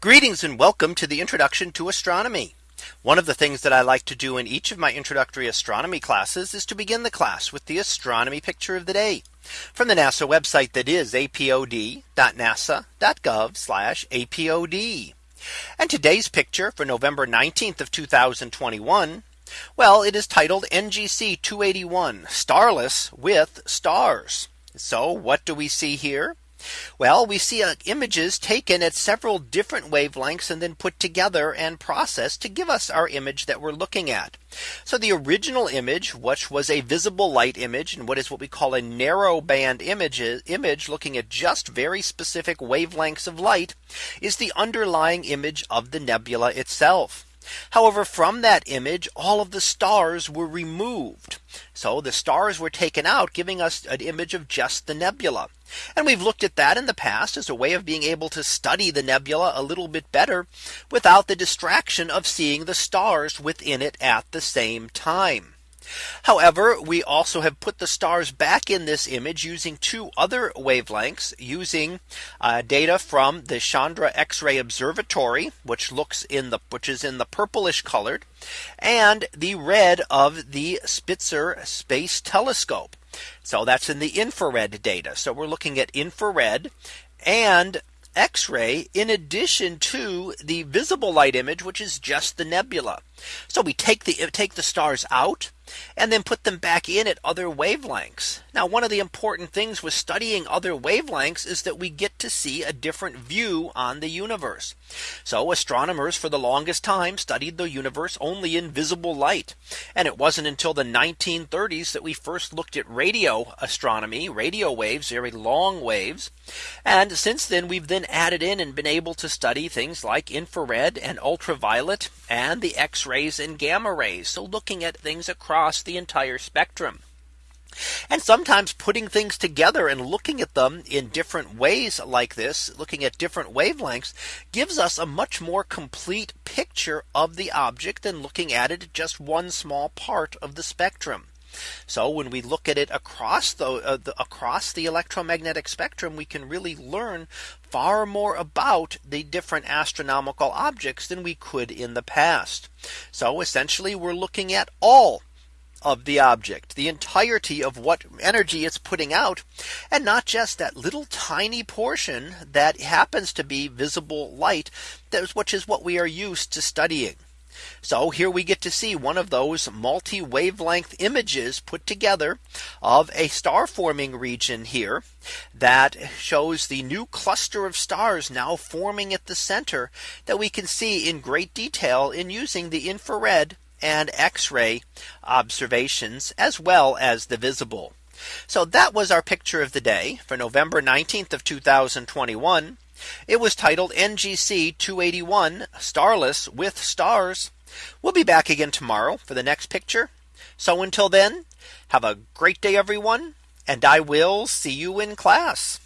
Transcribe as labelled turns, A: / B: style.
A: Greetings and welcome to the introduction to astronomy. One of the things that I like to do in each of my introductory astronomy classes is to begin the class with the astronomy picture of the day from the NASA website that is apod.nasa.gov apod. And today's picture for November 19th of 2021. Well, it is titled NGC 281 starless with stars. So what do we see here? Well, we see uh, images taken at several different wavelengths and then put together and processed to give us our image that we're looking at. So the original image, which was a visible light image and what is what we call a narrow band image, image looking at just very specific wavelengths of light is the underlying image of the nebula itself. However, from that image, all of the stars were removed. So the stars were taken out, giving us an image of just the nebula. And we've looked at that in the past as a way of being able to study the nebula a little bit better without the distraction of seeing the stars within it at the same time. However, we also have put the stars back in this image using two other wavelengths using uh, data from the Chandra X-ray Observatory, which looks in the which is in the purplish colored and the red of the Spitzer Space Telescope. So that's in the infrared data. So we're looking at infrared and X-ray in addition to the visible light image, which is just the nebula. So we take the take the stars out and then put them back in at other wavelengths. Now one of the important things with studying other wavelengths is that we get to see a different view on the universe. So astronomers for the longest time studied the universe only in visible light. And it wasn't until the 1930s that we first looked at radio astronomy, radio waves, very long waves. And since then we've then added in and been able to study things like infrared and ultraviolet and the X-ray rays and gamma rays. So looking at things across the entire spectrum. And sometimes putting things together and looking at them in different ways like this, looking at different wavelengths, gives us a much more complete picture of the object than looking at it just one small part of the spectrum. So when we look at it across the, uh, the across the electromagnetic spectrum, we can really learn far more about the different astronomical objects than we could in the past. So essentially, we're looking at all of the object, the entirety of what energy it's putting out, and not just that little tiny portion that happens to be visible light, which is what we are used to studying. So here we get to see one of those multi wavelength images put together of a star forming region here that shows the new cluster of stars now forming at the center that we can see in great detail in using the infrared and x-ray observations as well as the visible. So that was our picture of the day for November 19th of 2021. It was titled NGC 281 Starless with Stars. We'll be back again tomorrow for the next picture. So until then, have a great day, everyone, and I will see you in class.